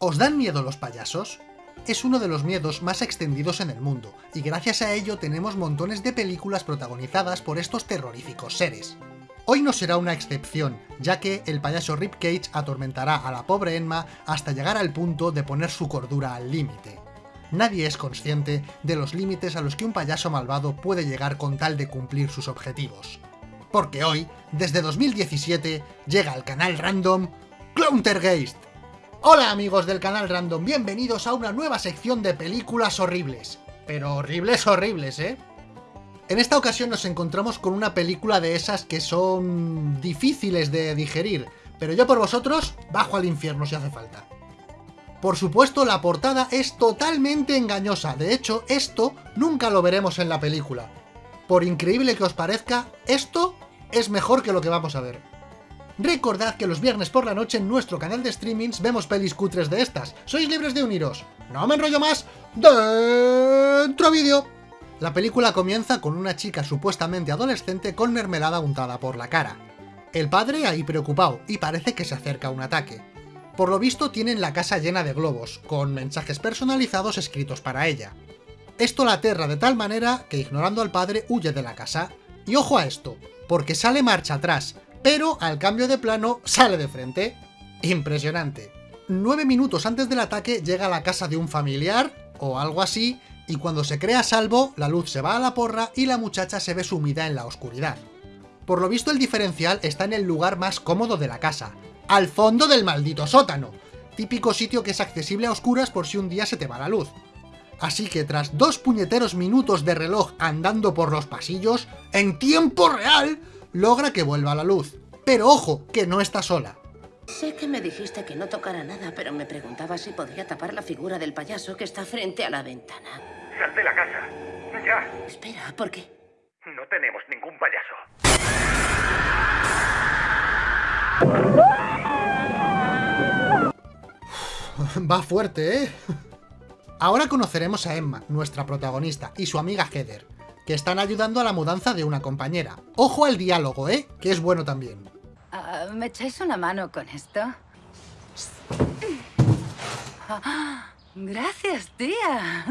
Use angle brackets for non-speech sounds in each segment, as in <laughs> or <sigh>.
¿Os dan miedo los payasos? Es uno de los miedos más extendidos en el mundo, y gracias a ello tenemos montones de películas protagonizadas por estos terroríficos seres. Hoy no será una excepción, ya que el payaso Rip Cage atormentará a la pobre Emma hasta llegar al punto de poner su cordura al límite. Nadie es consciente de los límites a los que un payaso malvado puede llegar con tal de cumplir sus objetivos. Porque hoy, desde 2017, llega al canal random Clowntergeist, Hola amigos del canal Random, bienvenidos a una nueva sección de películas horribles. Pero horribles, horribles, ¿eh? En esta ocasión nos encontramos con una película de esas que son difíciles de digerir, pero yo por vosotros bajo al infierno si hace falta. Por supuesto, la portada es totalmente engañosa, de hecho, esto nunca lo veremos en la película. Por increíble que os parezca, esto es mejor que lo que vamos a ver. Recordad que los viernes por la noche en nuestro canal de streamings vemos pelis cutres de estas. Sois libres de uniros. No me enrollo más. ¡Dentro vídeo! La película comienza con una chica supuestamente adolescente con mermelada untada por la cara. El padre ahí preocupado y parece que se acerca un ataque. Por lo visto tienen la casa llena de globos, con mensajes personalizados escritos para ella. Esto la aterra de tal manera que ignorando al padre huye de la casa. Y ojo a esto, porque sale marcha atrás, pero al cambio de plano sale de frente. Impresionante. Nueve minutos antes del ataque llega a la casa de un familiar, o algo así, y cuando se crea salvo, la luz se va a la porra y la muchacha se ve sumida en la oscuridad. Por lo visto el diferencial está en el lugar más cómodo de la casa, al fondo del maldito sótano, típico sitio que es accesible a oscuras por si un día se te va la luz. Así que tras dos puñeteros minutos de reloj andando por los pasillos, en tiempo real, logra que vuelva a la luz. Pero ojo, que no está sola. Sé que me dijiste que no tocara nada, pero me preguntaba si podía tapar la figura del payaso que está frente a la ventana. Sal de la casa. Ya. Espera, ¿por qué? No tenemos ningún payaso. <laughs> Va fuerte, ¿eh? Ahora conoceremos a Emma, nuestra protagonista, y su amiga Heather, que están ayudando a la mudanza de una compañera. Ojo al diálogo, ¿eh? Que es bueno también. Ah, ¿Me echáis una mano con esto? gracias, tía.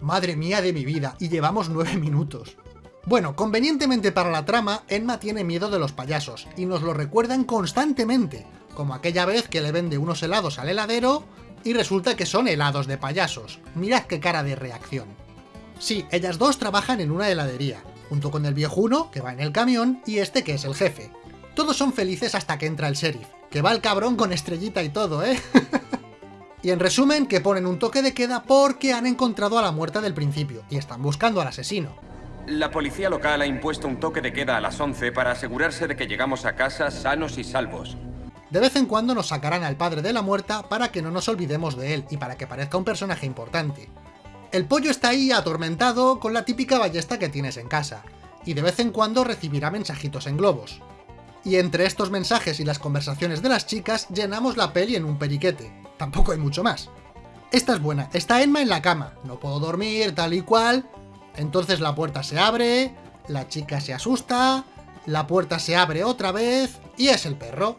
Madre mía de mi vida, y llevamos nueve minutos. Bueno, convenientemente para la trama, Emma tiene miedo de los payasos, y nos lo recuerdan constantemente, como aquella vez que le vende unos helados al heladero, y resulta que son helados de payasos. Mirad qué cara de reacción. Sí, ellas dos trabajan en una heladería, junto con el viejuno, que va en el camión, y este que es el jefe. Todos son felices hasta que entra el sheriff, que va el cabrón con estrellita y todo, ¿eh? <laughs> y en resumen, que ponen un toque de queda porque han encontrado a la muerta del principio, y están buscando al asesino. La policía local ha impuesto un toque de queda a las 11 para asegurarse de que llegamos a casa sanos y salvos. De vez en cuando nos sacarán al padre de la muerta para que no nos olvidemos de él y para que parezca un personaje importante. El pollo está ahí atormentado con la típica ballesta que tienes en casa, y de vez en cuando recibirá mensajitos en globos. Y entre estos mensajes y las conversaciones de las chicas, llenamos la peli en un periquete. Tampoco hay mucho más. Esta es buena, está Emma en la cama, no puedo dormir, tal y cual. Entonces la puerta se abre, la chica se asusta, la puerta se abre otra vez, y es el perro.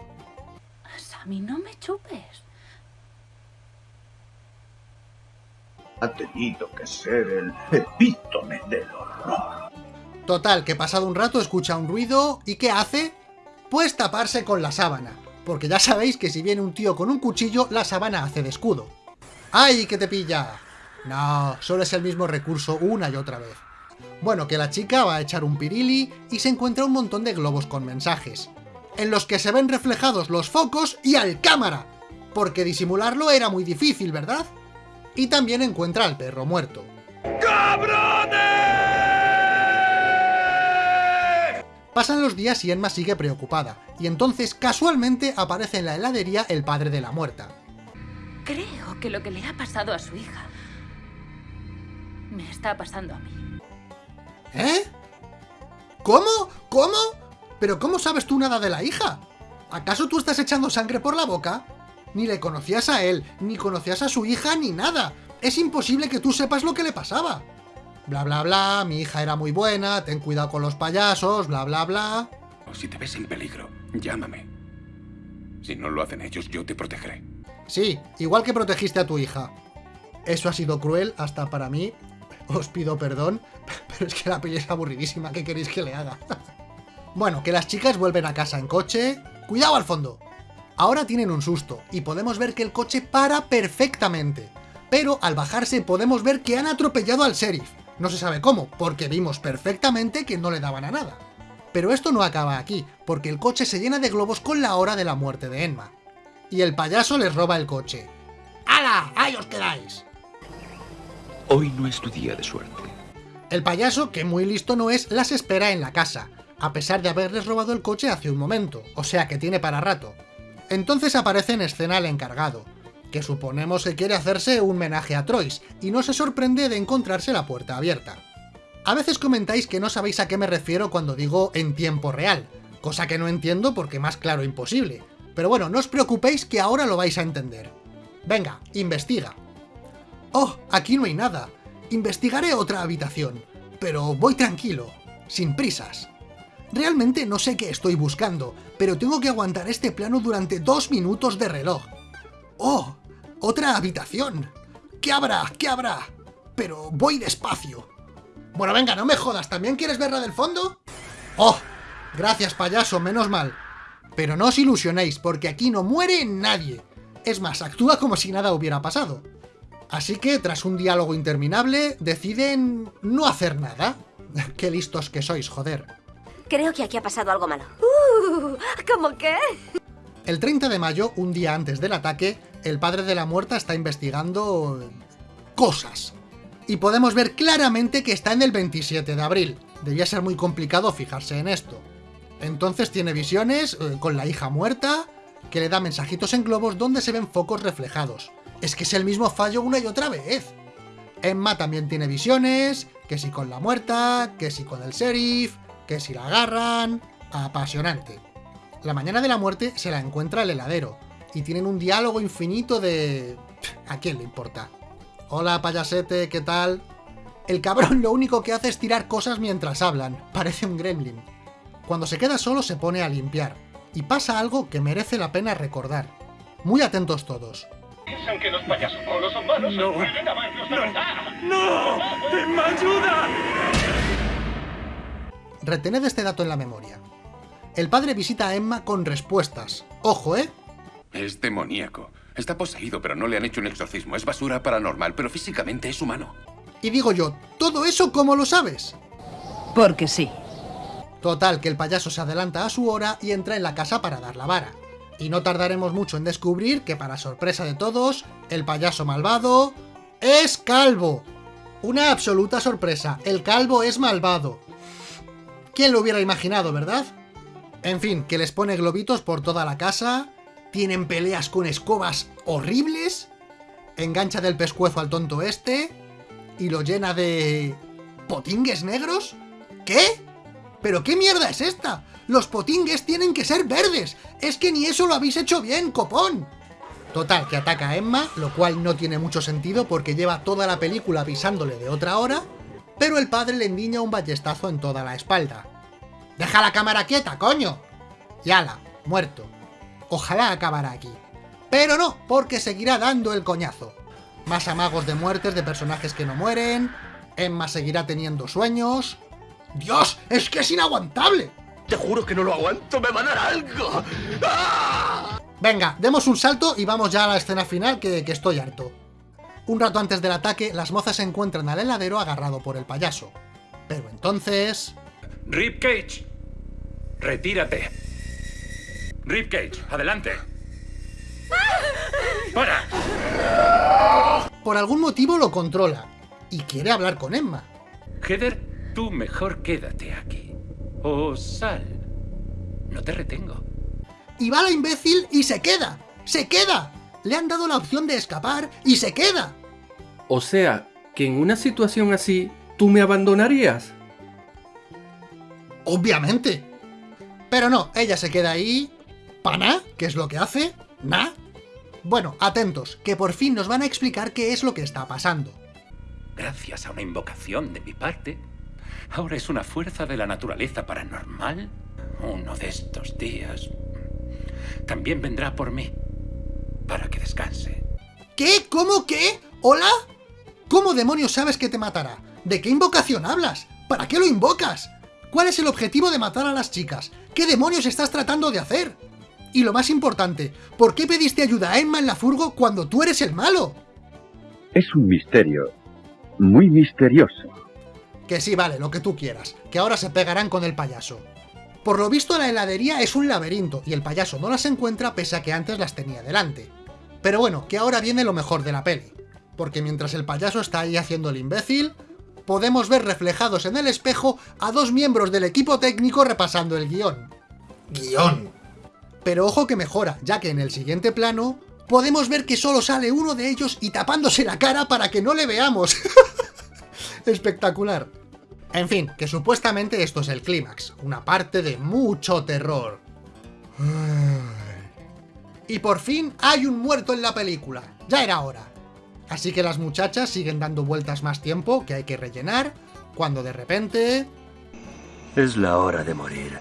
Sammy, no me chupes. Ha tenido que ser el epítome del horror. Total, que pasado un rato escucha un ruido y ¿qué hace? Pues taparse con la sábana, porque ya sabéis que si viene un tío con un cuchillo, la sábana hace de escudo. ¡Ay, que te pilla! No, solo es el mismo recurso una y otra vez. Bueno, que la chica va a echar un pirili y se encuentra un montón de globos con mensajes, en los que se ven reflejados los focos y al cámara, porque disimularlo era muy difícil, ¿verdad? Y también encuentra al perro muerto. ¡Cabrones! Pasan los días y Emma sigue preocupada, y entonces casualmente aparece en la heladería el padre de la muerta. Creo que lo que le ha pasado a su hija me está pasando a mí. ¿Eh? ¿Cómo? ¿Cómo? ¿Pero cómo sabes tú nada de la hija? ¿Acaso tú estás echando sangre por la boca? Ni le conocías a él, ni conocías a su hija, ni nada. Es imposible que tú sepas lo que le pasaba. Bla bla bla, mi hija era muy buena, ten cuidado con los payasos, bla bla bla... Si te ves en peligro, llámame. Si no lo hacen ellos, yo te protegeré. Sí, igual que protegiste a tu hija. Eso ha sido cruel hasta para mí. Os pido perdón, <laughs> pero es que la peli es aburridísima. ¿Qué queréis que le haga? <laughs> bueno, que las chicas vuelven a casa en coche. ¡Cuidado al fondo! Ahora tienen un susto, y podemos ver que el coche para perfectamente. Pero al bajarse podemos ver que han atropellado al sheriff. No se sabe cómo, porque vimos perfectamente que no le daban a nada. Pero esto no acaba aquí, porque el coche se llena de globos con la hora de la muerte de Enma. Y el payaso les roba el coche. ¡Hala! ¡Ahí os quedáis! Hoy no es tu día de suerte. El payaso, que muy listo no es, las espera en la casa, a pesar de haberles robado el coche hace un momento, o sea que tiene para rato. Entonces aparece en escena el encargado, que suponemos que quiere hacerse un menaje a Troyes, y no se sorprende de encontrarse la puerta abierta. A veces comentáis que no sabéis a qué me refiero cuando digo en tiempo real, cosa que no entiendo porque más claro imposible. Pero bueno, no os preocupéis que ahora lo vais a entender. Venga, investiga. Oh, aquí no hay nada. Investigaré otra habitación, pero voy tranquilo, sin prisas. Realmente no sé qué estoy buscando, pero tengo que aguantar este plano durante dos minutos de reloj. ¡Oh! ¡Otra habitación! ¿Qué habrá? ¿Qué habrá? Pero voy despacio. Bueno, venga, no me jodas, ¿también quieres ver la del fondo? ¡Oh! Gracias, payaso, menos mal. Pero no os ilusionéis, porque aquí no muere nadie. Es más, actúa como si nada hubiera pasado. Así que, tras un diálogo interminable, deciden no hacer nada. <laughs> Qué listos que sois, joder. Creo que aquí ha pasado algo malo. Uh, ¿Cómo qué? El 30 de mayo, un día antes del ataque, el padre de la muerta está investigando... cosas. Y podemos ver claramente que está en el 27 de abril. Debía ser muy complicado fijarse en esto. Entonces tiene visiones eh, con la hija muerta, que le da mensajitos en globos donde se ven focos reflejados. Es que es el mismo fallo una y otra vez. Emma también tiene visiones, que si con la muerta, que si con el sheriff, que si la agarran... Apasionante. La mañana de la muerte se la encuentra el heladero, y tienen un diálogo infinito de... ¿A quién le importa? Hola, payasete, ¿qué tal? El cabrón lo único que hace es tirar cosas mientras hablan, parece un gremlin. Cuando se queda solo se pone a limpiar, y pasa algo que merece la pena recordar. Muy atentos todos. Piensan que los payasos monos son malos. No. A verlos. ¡No! ¡Emma, ayuda! Retened este dato en la memoria. El padre visita a Emma con respuestas. Ojo, ¿eh? Es demoníaco. Está poseído, pero no le han hecho un exorcismo. Es basura paranormal, pero físicamente es humano. Y digo yo, ¿todo eso cómo lo sabes? Porque sí. Total, que el payaso se adelanta a su hora y entra en la casa para dar la vara. Y no tardaremos mucho en descubrir que, para sorpresa de todos, el payaso malvado es calvo. Una absoluta sorpresa, el calvo es malvado. ¿Quién lo hubiera imaginado, verdad? En fin, que les pone globitos por toda la casa, tienen peleas con escobas horribles, engancha del pescuezo al tonto este, y lo llena de... ¿Potingues negros? ¿Qué? ¿Pero qué mierda es esta? Los potingues tienen que ser verdes. Es que ni eso lo habéis hecho bien, copón. Total, que ataca a Emma, lo cual no tiene mucho sentido porque lleva toda la película avisándole de otra hora, pero el padre le endiña un ballestazo en toda la espalda. ¡Deja la cámara quieta, coño! Y ala, muerto. Ojalá acabara aquí. Pero no, porque seguirá dando el coñazo. Más amagos de muertes de personajes que no mueren, Emma seguirá teniendo sueños... ¡Dios! ¡Es que es inaguantable! Te juro que no lo aguanto, me va a dar algo. ¡Ah! Venga, demos un salto y vamos ya a la escena final que, que estoy harto. Un rato antes del ataque, las mozas se encuentran al heladero agarrado por el payaso. Pero entonces... Rip Cage, retírate. Rip Cage, adelante. ¡Para! Por algún motivo lo controla. Y quiere hablar con Emma. Heather, tú mejor quédate aquí. O sal. No te retengo. Y va la imbécil y se queda. ¡Se queda! Le han dado la opción de escapar y se queda. O sea, que en una situación así, ¿tú me abandonarías? Obviamente. Pero no, ella se queda ahí... ¿Pana? ¿Qué es lo que hace? ¿Na? Bueno, atentos, que por fin nos van a explicar qué es lo que está pasando. Gracias a una invocación de mi parte, ahora es una fuerza de la naturaleza paranormal. Uno de estos días también vendrá por mí. para que descanse. ¿Qué? ¿Cómo qué? ¿Hola? ¿Cómo demonios sabes que te matará? ¿De qué invocación hablas? ¿Para qué lo invocas? ¿Cuál es el objetivo de matar a las chicas? ¿Qué demonios estás tratando de hacer? Y lo más importante, ¿por qué pediste ayuda a Emma en la furgo cuando tú eres el malo? Es un misterio. Muy misterioso. Que sí, vale, lo que tú quieras, que ahora se pegarán con el payaso. Por lo visto la heladería es un laberinto y el payaso no las encuentra pese a que antes las tenía delante. Pero bueno, que ahora viene lo mejor de la peli. Porque mientras el payaso está ahí haciendo el imbécil, podemos ver reflejados en el espejo a dos miembros del equipo técnico repasando el guion. ¡Guión! Pero ojo que mejora, ya que en el siguiente plano podemos ver que solo sale uno de ellos y tapándose la cara para que no le veamos. <laughs> Espectacular. En fin, que supuestamente esto es el clímax, una parte de mucho terror. Y por fin hay un muerto en la película, ya era hora. Así que las muchachas siguen dando vueltas más tiempo que hay que rellenar, cuando de repente... Es la hora de morir.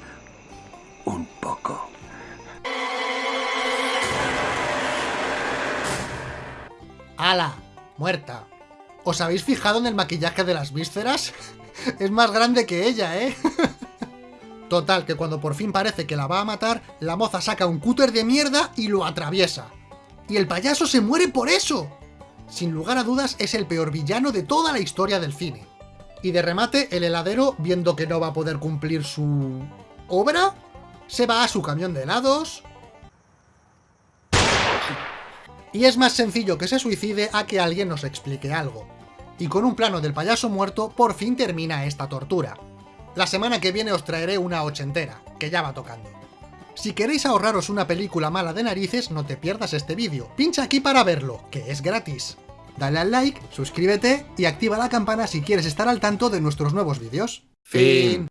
Un poco. ¡Hala! Muerta. ¿Os habéis fijado en el maquillaje de las vísceras? <laughs> es más grande que ella, ¿eh? <laughs> Total, que cuando por fin parece que la va a matar, la moza saca un cúter de mierda y lo atraviesa. Y el payaso se muere por eso. Sin lugar a dudas, es el peor villano de toda la historia del cine. Y de remate, el heladero, viendo que no va a poder cumplir su... obra, se va a su camión de helados... Y es más sencillo que se suicide a que alguien nos explique algo. Y con un plano del payaso muerto, por fin termina esta tortura. La semana que viene os traeré una ochentera, que ya va tocando. Si queréis ahorraros una película mala de narices, no te pierdas este vídeo. Pincha aquí para verlo, que es gratis. Dale al like, suscríbete y activa la campana si quieres estar al tanto de nuestros nuevos vídeos. Fin.